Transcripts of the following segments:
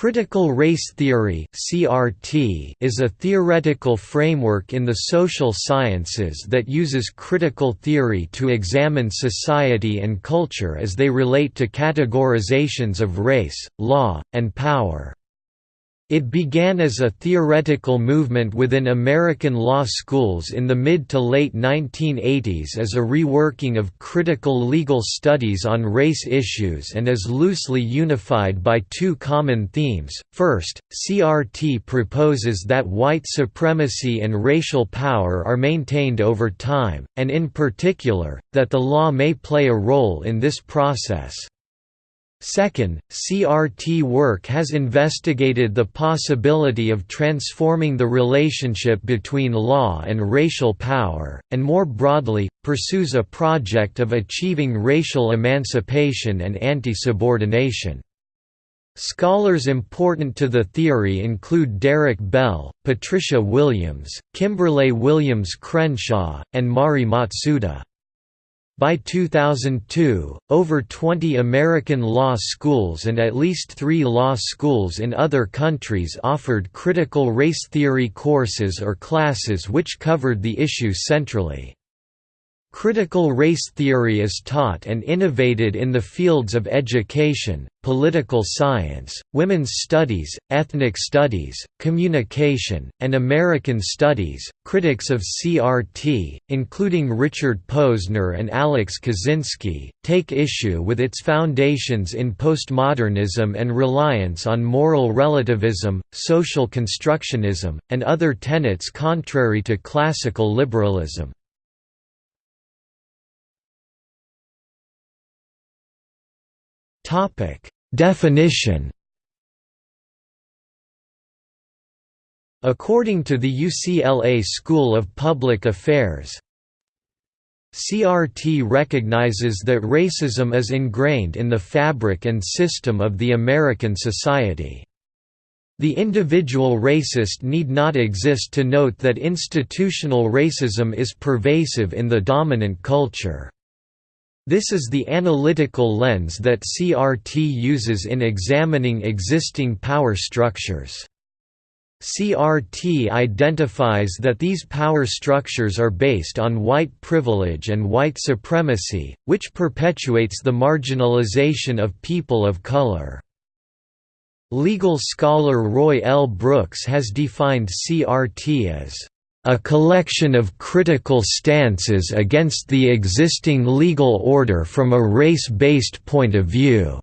Critical race theory (CRT) is a theoretical framework in the social sciences that uses critical theory to examine society and culture as they relate to categorizations of race, law, and power. It began as a theoretical movement within American law schools in the mid to late 1980s as a reworking of critical legal studies on race issues and is loosely unified by two common themes. First, CRT proposes that white supremacy and racial power are maintained over time, and in particular, that the law may play a role in this process. Second, CRT work has investigated the possibility of transforming the relationship between law and racial power, and more broadly, pursues a project of achieving racial emancipation and anti-subordination. Scholars important to the theory include Derek Bell, Patricia Williams, Kimberlé Williams Crenshaw, and Mari Matsuda. By 2002, over 20 American law schools and at least three law schools in other countries offered critical race theory courses or classes which covered the issue centrally. Critical race theory is taught and innovated in the fields of education, political science, women's studies, ethnic studies, communication, and American studies. Critics of CRT, including Richard Posner and Alex Kozinski, take issue with its foundations in postmodernism and reliance on moral relativism, social constructionism, and other tenets contrary to classical liberalism. Topic: Definition. According to the UCLA School of Public Affairs, CRT recognizes that racism is ingrained in the fabric and system of the American society. The individual racist need not exist to note that institutional racism is pervasive in the dominant culture. This is the analytical lens that CRT uses in examining existing power structures. CRT identifies that these power structures are based on white privilege and white supremacy, which perpetuates the marginalization of people of color. Legal scholar Roy L. Brooks has defined CRT as a collection of critical stances against the existing legal order from a race-based point of view",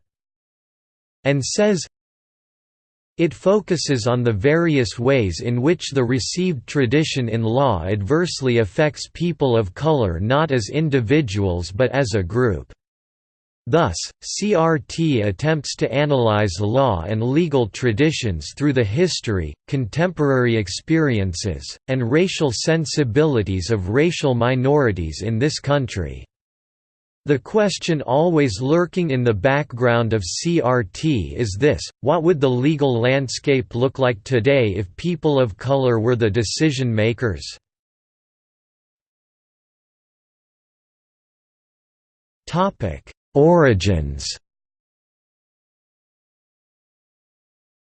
and says, it focuses on the various ways in which the received tradition in law adversely affects people of color not as individuals but as a group. Thus, CRT attempts to analyze law and legal traditions through the history, contemporary experiences, and racial sensibilities of racial minorities in this country. The question always lurking in the background of CRT is this, what would the legal landscape look like today if people of color were the decision makers? Topic Origins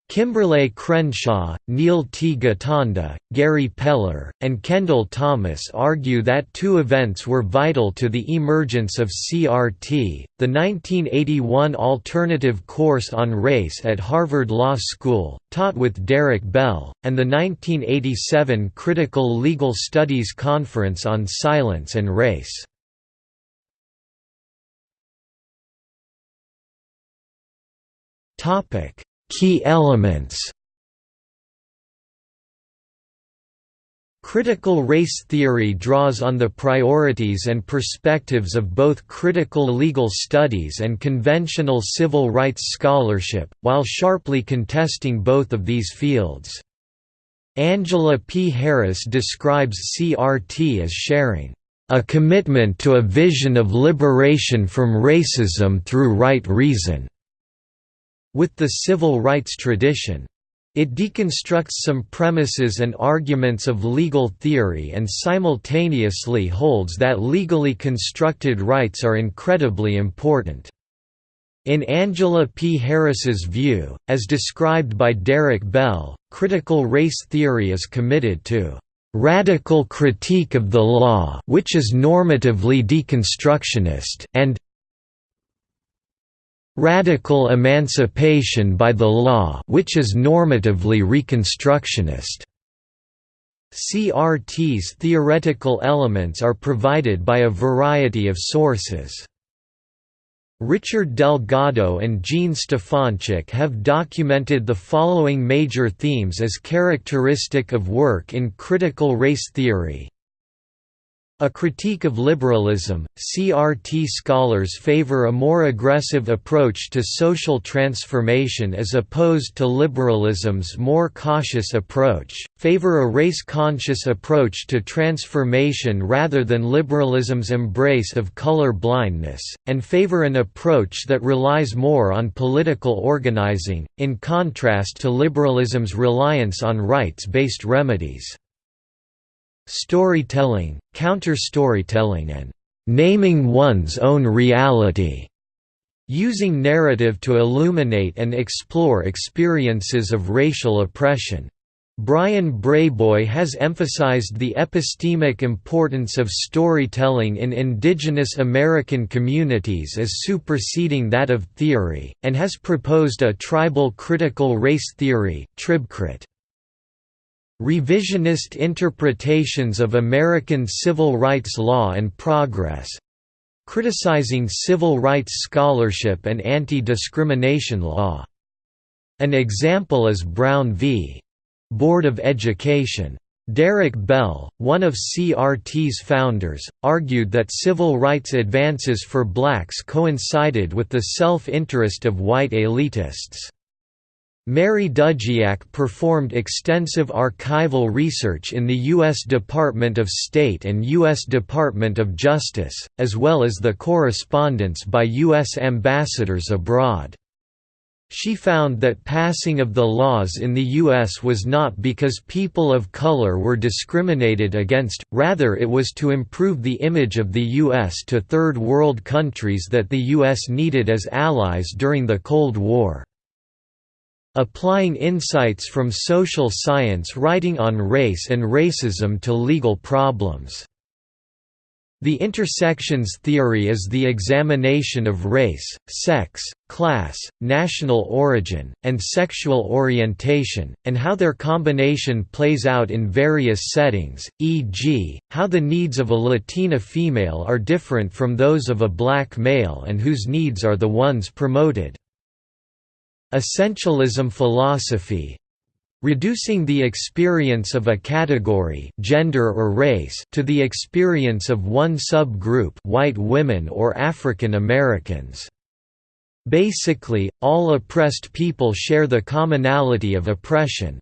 Kimberlé Crenshaw, Neil T. Gotanda, Gary Peller, and Kendall Thomas argue that two events were vital to the emergence of CRT, the 1981 alternative course on race at Harvard Law School, taught with Derek Bell, and the 1987 Critical Legal Studies Conference on Silence and Race. Topic: Key elements. Critical race theory draws on the priorities and perspectives of both critical legal studies and conventional civil rights scholarship, while sharply contesting both of these fields. Angela P. Harris describes CRT as sharing a commitment to a vision of liberation from racism through right reason. With the civil rights tradition. It deconstructs some premises and arguments of legal theory and simultaneously holds that legally constructed rights are incredibly important. In Angela P. Harris's view, as described by Derek Bell, critical race theory is committed to radical critique of the law which is normatively deconstructionist and radical emancipation by the law which is normatively reconstructionist. CRT's theoretical elements are provided by a variety of sources. Richard Delgado and Jean Stefancic have documented the following major themes as characteristic of work in critical race theory a critique of liberalism, CRT scholars favor a more aggressive approach to social transformation as opposed to liberalism's more cautious approach, favor a race-conscious approach to transformation rather than liberalism's embrace of color blindness, and favor an approach that relies more on political organizing, in contrast to liberalism's reliance on rights-based remedies. Storytelling, counter-storytelling and «naming one's own reality» using narrative to illuminate and explore experiences of racial oppression. Bryan Brayboy has emphasized the epistemic importance of storytelling in indigenous American communities as superseding that of theory, and has proposed a tribal critical race theory tribcrit. Revisionist interpretations of American civil rights law and progress criticizing civil rights scholarship and anti-discrimination law. An example is Brown v. Board of Education. Derek Bell, one of CRT's founders, argued that civil rights advances for blacks coincided with the self-interest of white elitists. Mary Dudziak performed extensive archival research in the U.S. Department of State and U.S. Department of Justice, as well as the correspondence by U.S. ambassadors abroad. She found that passing of the laws in the U.S. was not because people of color were discriminated against, rather it was to improve the image of the U.S. to Third World countries that the U.S. needed as allies during the Cold War applying insights from social science writing on race and racism to legal problems. The intersections theory is the examination of race, sex, class, national origin, and sexual orientation, and how their combination plays out in various settings, e.g., how the needs of a Latina female are different from those of a black male and whose needs are the ones promoted. Essentialism philosophy reducing the experience of a category gender or race to the experience of one subgroup white women or African Americans. Basically, all oppressed people share the commonality of oppression.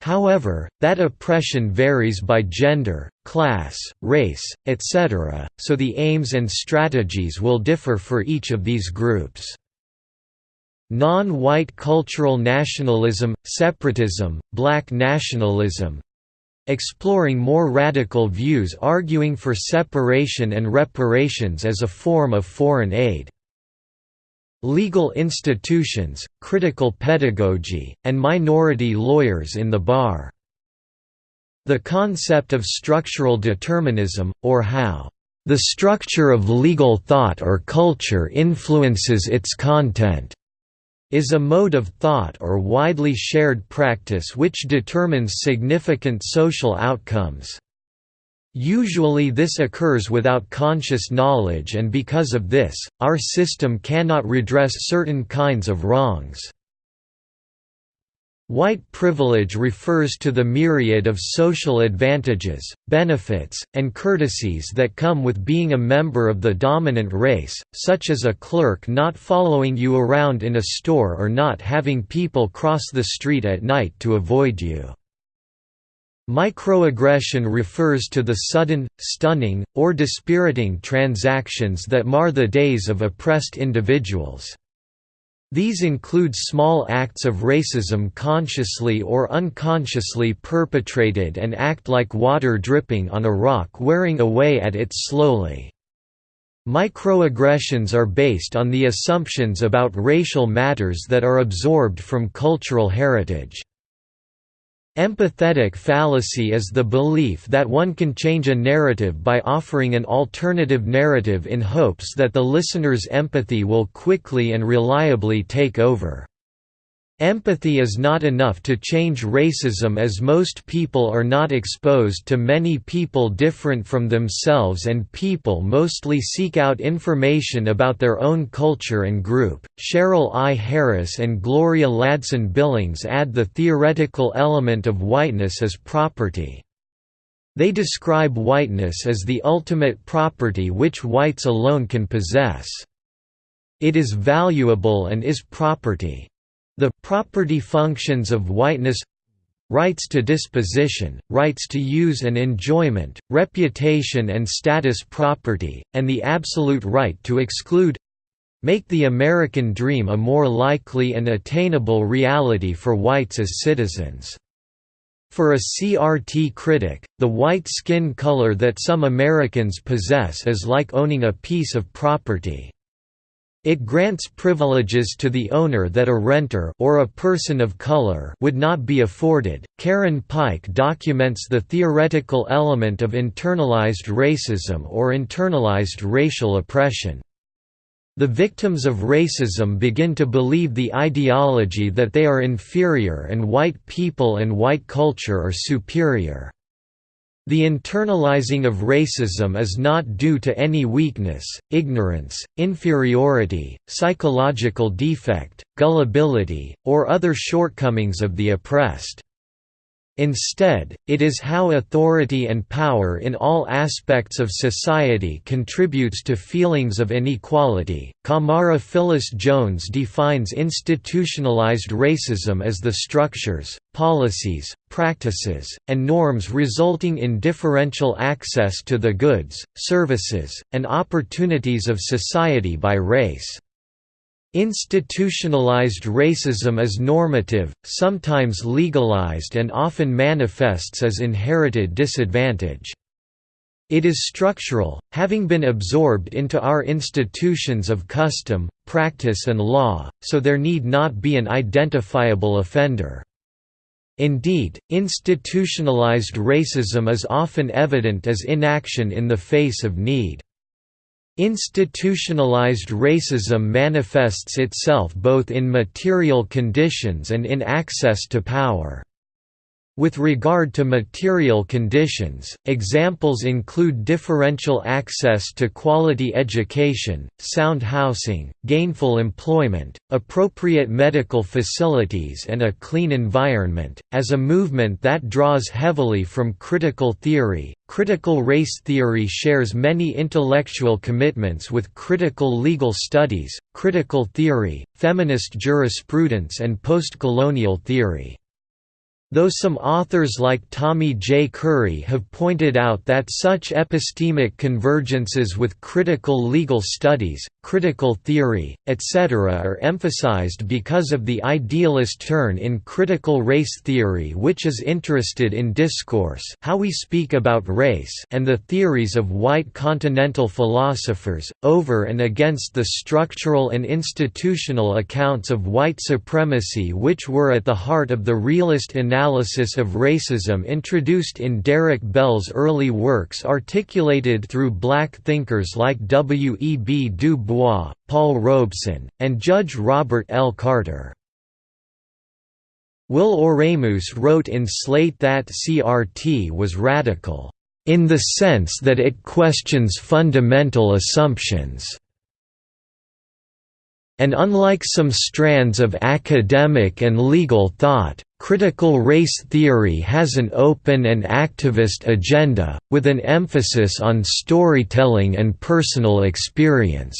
However, that oppression varies by gender, class, race, etc., so the aims and strategies will differ for each of these groups. Non-white cultural nationalism, separatism, black nationalism exploring more radical views arguing for separation and reparations as a form of foreign aid. Legal institutions, critical pedagogy, and minority lawyers in the bar. The concept of structural determinism, or how the structure of legal thought or culture influences its content is a mode of thought or widely shared practice which determines significant social outcomes. Usually this occurs without conscious knowledge and because of this, our system cannot redress certain kinds of wrongs. White privilege refers to the myriad of social advantages, benefits, and courtesies that come with being a member of the dominant race, such as a clerk not following you around in a store or not having people cross the street at night to avoid you. Microaggression refers to the sudden, stunning, or dispiriting transactions that mar the days of oppressed individuals. These include small acts of racism consciously or unconsciously perpetrated and act like water dripping on a rock wearing away at it slowly. Microaggressions are based on the assumptions about racial matters that are absorbed from cultural heritage. Empathetic fallacy is the belief that one can change a narrative by offering an alternative narrative in hopes that the listener's empathy will quickly and reliably take over. Empathy is not enough to change racism as most people are not exposed to many people different from themselves and people mostly seek out information about their own culture and group. Cheryl I. Harris and Gloria Ladson Billings add the theoretical element of whiteness as property. They describe whiteness as the ultimate property which whites alone can possess. It is valuable and is property. The property functions of whiteness rights to disposition, rights to use and enjoyment, reputation and status property, and the absolute right to exclude make the American dream a more likely and attainable reality for whites as citizens. For a CRT critic, the white skin color that some Americans possess is like owning a piece of property. It grants privileges to the owner that a renter or a person of color would not be afforded. Karen Pyke documents the theoretical element of internalized racism or internalized racial oppression. The victims of racism begin to believe the ideology that they are inferior and white people and white culture are superior. The internalizing of racism is not due to any weakness, ignorance, inferiority, psychological defect, gullibility, or other shortcomings of the oppressed. Instead, it is how authority and power in all aspects of society contributes to feelings of inequality. Camara Phyllis Jones defines institutionalized racism as the structures, policies, practices, and norms resulting in differential access to the goods, services, and opportunities of society by race. Institutionalized racism is normative, sometimes legalized and often manifests as inherited disadvantage. It is structural, having been absorbed into our institutions of custom, practice and law, so there need not be an identifiable offender. Indeed, institutionalized racism is often evident as inaction in the face of need. Institutionalized racism manifests itself both in material conditions and in access to power. With regard to material conditions, examples include differential access to quality education, sound housing, gainful employment, appropriate medical facilities and a clean environment. As a movement that draws heavily from critical theory, critical race theory shares many intellectual commitments with critical legal studies, critical theory, feminist jurisprudence and postcolonial theory. Though some authors like Tommy J. Curry have pointed out that such epistemic convergences with critical legal studies, critical theory, etc. are emphasized because of the idealist turn in critical race theory which is interested in discourse how we speak about race and the theories of white continental philosophers, over and against the structural and institutional accounts of white supremacy which were at the heart of the realist analysis of racism introduced in Derek Bell's early works articulated through black thinkers like W. E. B. Du Bois Paul Robeson, and Judge Robert L. Carter. Will Oremus wrote in Slate that CRT was radical, "...in the sense that it questions fundamental assumptions." And unlike some strands of academic and legal thought, critical race theory has an open and activist agenda, with an emphasis on storytelling and personal experience.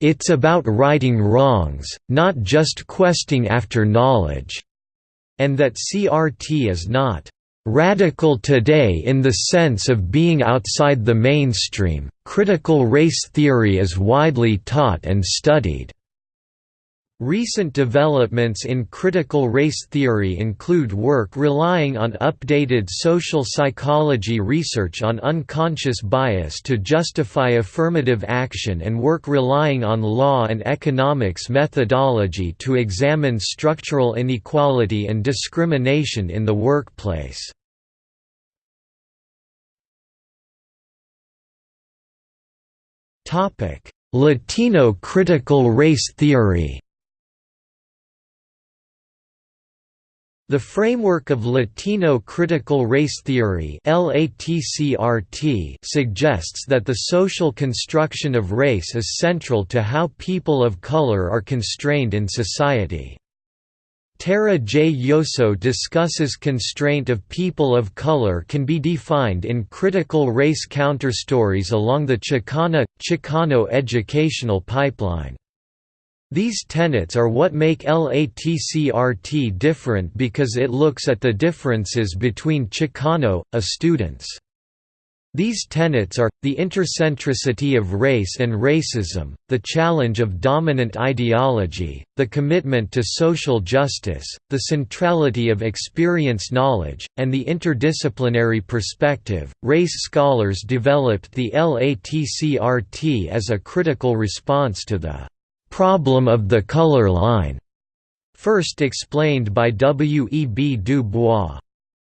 It's about righting wrongs, not just questing after knowledge. And that CRT is not Radical today in the sense of being outside the mainstream, critical race theory is widely taught and studied. Recent developments in critical race theory include work relying on updated social psychology research on unconscious bias to justify affirmative action and work relying on law and economics methodology to examine structural inequality and discrimination in the workplace. Latino critical race theory The framework of Latino critical race theory suggests that the social construction of race is central to how people of color are constrained in society. Tara J. Yosso discusses constraint of people of color can be defined in critical race counterstories along the Chicana, Chicano educational pipeline. These tenets are what make LatCrit different because it looks at the differences between Chicano, A students. These tenets are, the intercentricity of race and racism, the challenge of dominant ideology, the commitment to social justice, the centrality of experience knowledge, and the interdisciplinary perspective. Race scholars developed the LatCrit as a critical response to the problem of the color line, first explained by W. E. B. Du Bois.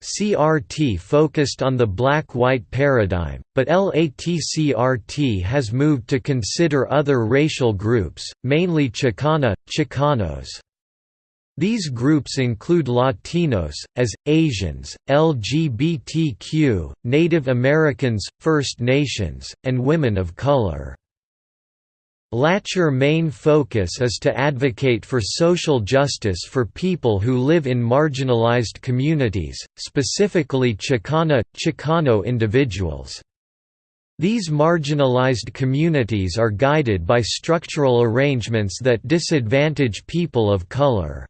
CRT focused on the black-white paradigm, but LatCrit has moved to consider other racial groups, mainly Chicana, Chicanos. These groups include Latinos, as, Asians, LGBTQ, Native Americans, First Nations, and women of color. Latcher main focus is to advocate for social justice for people who live in marginalized communities, specifically Chicana, Chicano individuals. These marginalized communities are guided by structural arrangements that disadvantage people of color.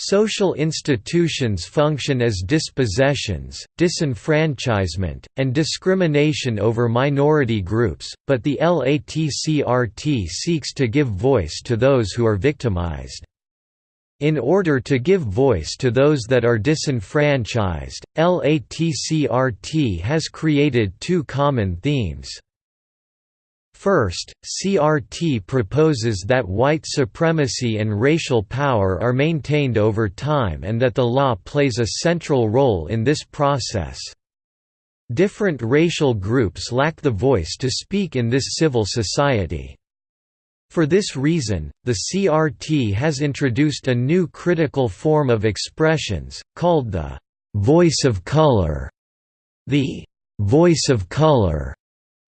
Social institutions function as dispossessions, disenfranchisement, and discrimination over minority groups, but the LatCrit seeks to give voice to those who are victimized. In order to give voice to those that are disenfranchised, LatCrit has created two common themes. First, CRT proposes that white supremacy and racial power are maintained over time and that the law plays a central role in this process. Different racial groups lack the voice to speak in this civil society. For this reason, the CRT has introduced a new critical form of expressions, called the «voice of color». The «voice of color»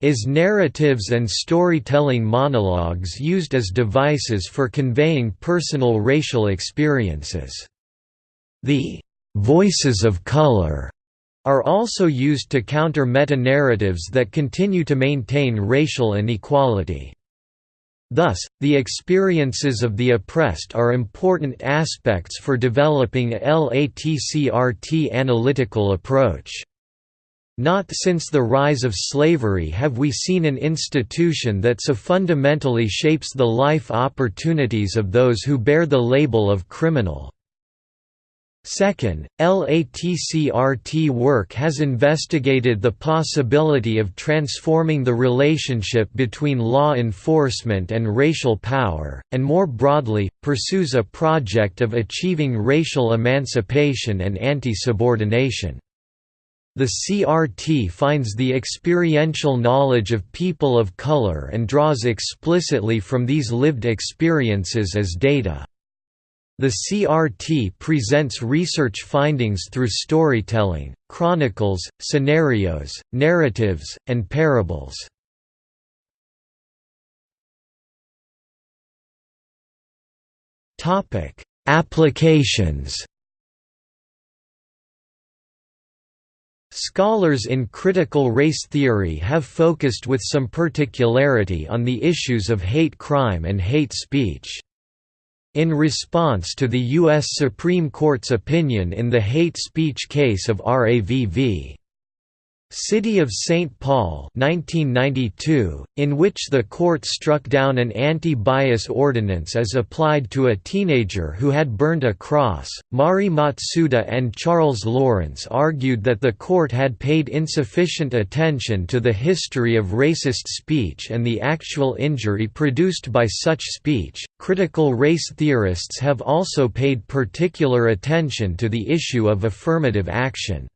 is narratives and storytelling monologues used as devices for conveying personal racial experiences. The «voices of color» are also used to counter meta-narratives that continue to maintain racial inequality. Thus, the experiences of the oppressed are important aspects for developing a LatCrit analytical approach. Not since the rise of slavery have we seen an institution that so fundamentally shapes the life opportunities of those who bear the label of criminal. Second, LatCrit work has investigated the possibility of transforming the relationship between law enforcement and racial power, and more broadly, pursues a project of achieving racial emancipation and anti-subordination. The CRT finds the experiential knowledge of people of color and draws explicitly from these lived experiences as data. The CRT presents research findings through storytelling, chronicles, scenarios, narratives, and parables. Applications Scholars in critical race theory have focused with some particularity on the issues of hate crime and hate speech. In response to the U.S. Supreme Court's opinion in the hate speech case of RAVV. City of St. Paul 1992, in which the court struck down an anti-bias ordinance as applied to a teenager who had burned a cross. Mari Matsuda and Charles Lawrence argued that the court had paid insufficient attention to the history of racist speech and the actual injury produced by such speech. Critical race theorists have also paid particular attention to the issue of affirmative action.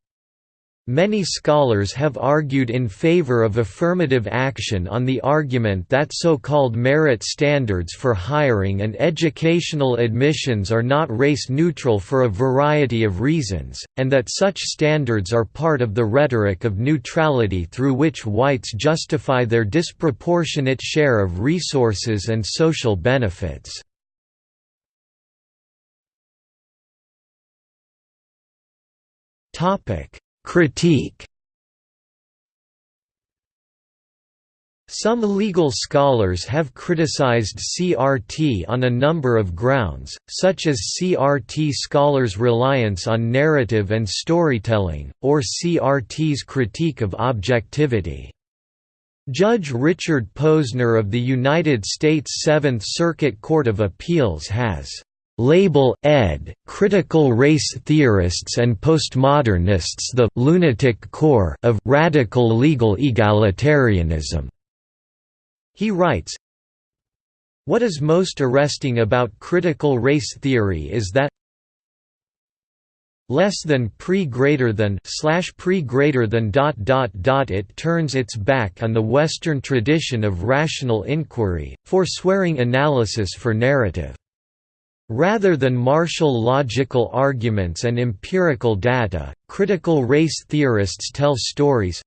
Many scholars have argued in favor of affirmative action on the argument that so-called merit standards for hiring and educational admissions are not race-neutral for a variety of reasons, and that such standards are part of the rhetoric of neutrality through which whites justify their disproportionate share of resources and social benefits. Topic Critique Some legal scholars have criticized CRT on a number of grounds, such as CRT scholars' reliance on narrative and storytelling, or CRT's critique of objectivity. Judge Richard Posner of the United States Seventh Circuit Court of Appeals has label ed. critical race theorists and postmodernists the lunatic core of radical legal egalitarianism. He writes, What is most arresting about critical race theory is that less than pre greater than slash pre greater than dot dot dot it turns its back on the western tradition of rational inquiry forswearing analysis for narrative Rather than marshal logical arguments and empirical data, critical race theorists tell stories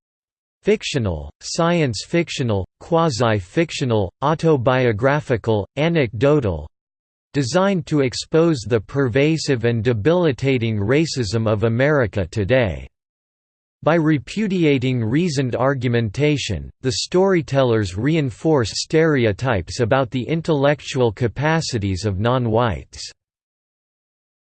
fictional, science fictional, quasi-fictional, autobiographical, anecdotal designed to expose the pervasive and debilitating racism of America today. By repudiating reasoned argumentation, the storytellers reinforce stereotypes about the intellectual capacities of non-whites.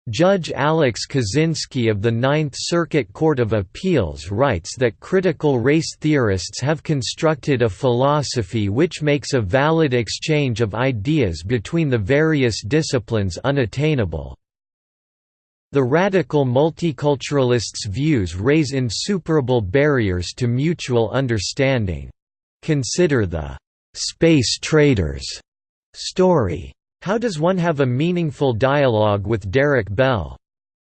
Judge Alex Kozinski of the Ninth Circuit Court of Appeals writes that critical race theorists have constructed a philosophy which makes a valid exchange of ideas between the various disciplines unattainable. The radical multiculturalists' views raise insuperable barriers to mutual understanding. Consider the «space traders» story. How does one have a meaningful dialogue with Derek Bell?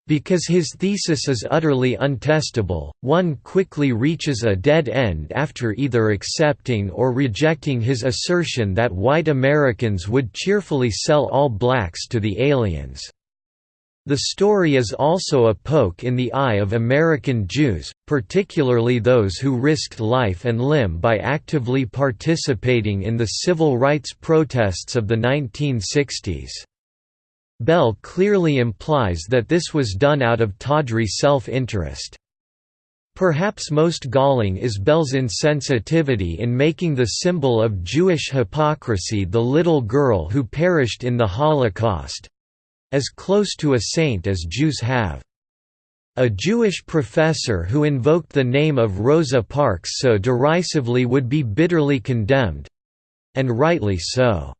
Because his thesis is utterly untestable, one quickly reaches a dead end after either accepting or rejecting his assertion that white Americans would cheerfully sell all blacks to the aliens. The story is also a poke in the eye of American Jews, particularly those who risked life and limb by actively participating in the civil rights protests of the 1960s. Bell clearly implies that this was done out of tawdry self-interest. Perhaps most galling is Bell's insensitivity in making the symbol of Jewish hypocrisy the little girl who perished in the Holocaust, as close to a saint as Jews have. A Jewish professor who invoked the name of Rosa Parks so derisively would be bitterly condemned—and rightly so.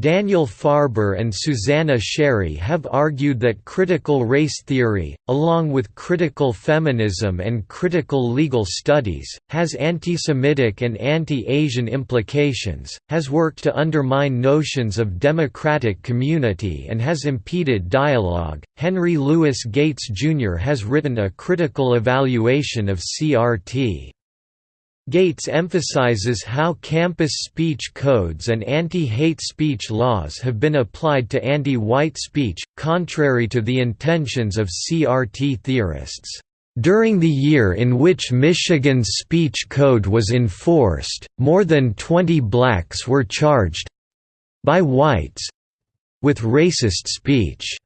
Daniel Farber and Suzanna Sherry have argued that critical race theory, along with critical feminism and critical legal studies, has anti-Semitic and anti-Asian implications, has worked to undermine notions of democratic community and has impeded dialogue. Henry Louis Gates Jr. has written a critical evaluation of CRT. Gates emphasizes how campus speech codes and anti-hate speech laws have been applied to anti-white speech, contrary to the intentions of CRT theorists. During the year in which Michigan's speech code was enforced, more than 20 blacks were charged—by whites—with racist speech.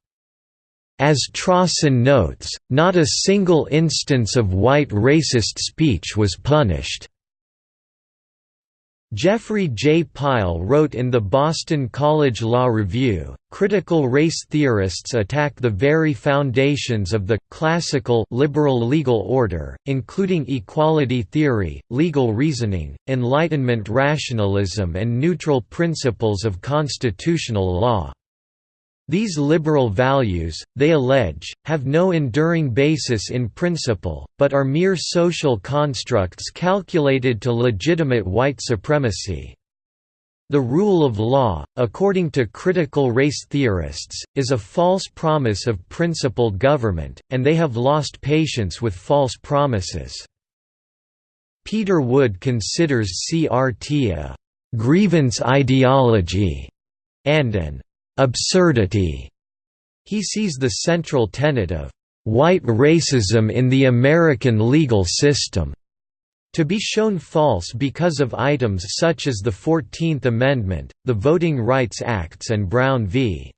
As Strossen notes, not a single instance of white racist speech was punished. Jeffrey J. Pyle wrote in the Boston College Law Review, critical race theorists attack the very foundations of the classical liberal legal order, including equality theory, legal reasoning, Enlightenment rationalism and neutral principles of constitutional law. These liberal values, they allege, have no enduring basis in principle, but are mere social constructs calculated to legitimate white supremacy. The rule of law, according to critical race theorists, is a false promise of principled government, and they have lost patience with false promises. Peter Wood considers CRT a «grievance ideology» and an absurdity. He sees the central tenet of white racism in the American legal system to be shown false because of items such as the Fourteenth Amendment, the Voting Rights Acts and Brown v.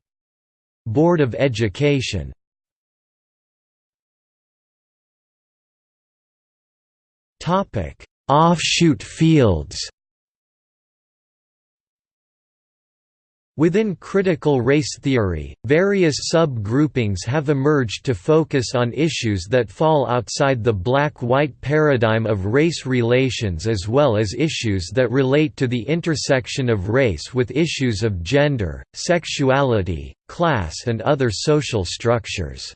Board of Education. Offshoot fields Within critical race theory, various sub-groupings have emerged to focus on issues that fall outside the black-white paradigm of race relations as well as issues that relate to the intersection of race with issues of gender, sexuality, class and other social structures.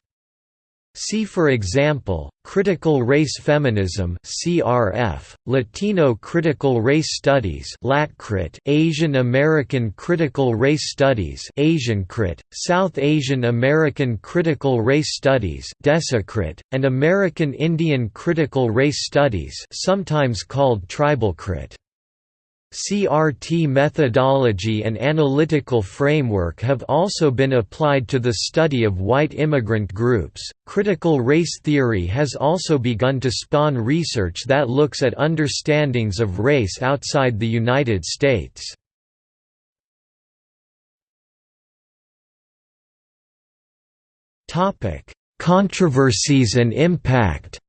See for example, Critical Race Feminism CRF, Latino Critical Race Studies LatCrit, Asian American Critical Race Studies AsianCrit, South Asian American Critical Race Studies DesiCrit, and American Indian Critical Race Studies sometimes called TribalCrit. CRT methodology and analytical framework have also been applied to the study of white immigrant groups. Critical race theory has also begun to spawn research that looks at understandings of race outside the United States. Topic: Controversies and impact.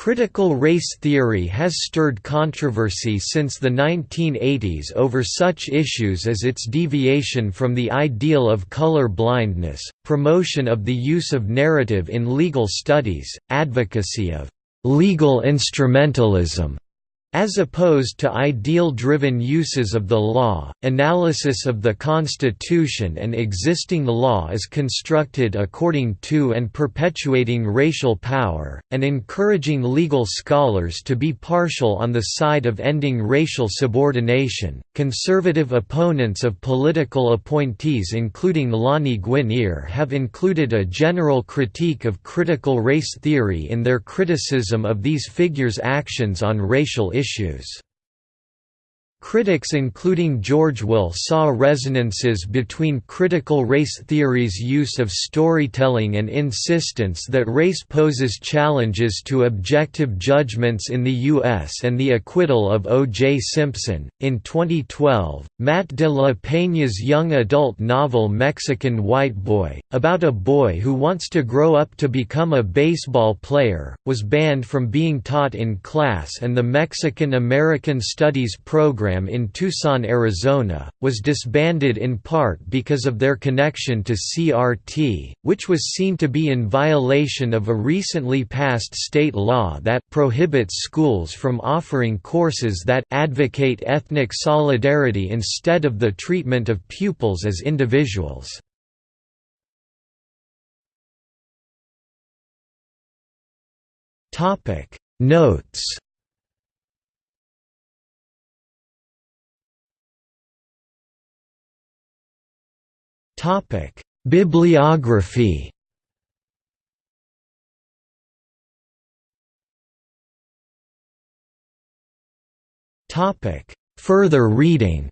Critical race theory has stirred controversy since the 1980s over such issues as its deviation from the ideal of color blindness, promotion of the use of narrative in legal studies, advocacy of legal instrumentalism, as opposed to ideal-driven uses of the law, analysis of the Constitution and existing law is constructed according to and perpetuating racial power, and encouraging legal scholars to be partial on the side of ending racial subordination. Conservative opponents of political appointees including Lani Guinier have included a general critique of critical race theory in their criticism of these figures' actions on racial issues issues. Critics including George Will saw resonances between critical race theory's use of storytelling and insistence that race poses challenges to objective judgments in the U.S. and the acquittal of O.J. Simpson. In 2012, Matt de la Peña's young adult novel Mexican White Boy, about a boy who wants to grow up to become a baseball player, was banned from being taught in class and the Mexican American Studies program program in Tucson, Arizona, was disbanded in part because of their connection to CRT, which was seen to be in violation of a recently passed state law that prohibits schools from offering courses that advocate ethnic solidarity instead of the treatment of pupils as individuals. Notes Topic: Bibliography. Topic: Further reading.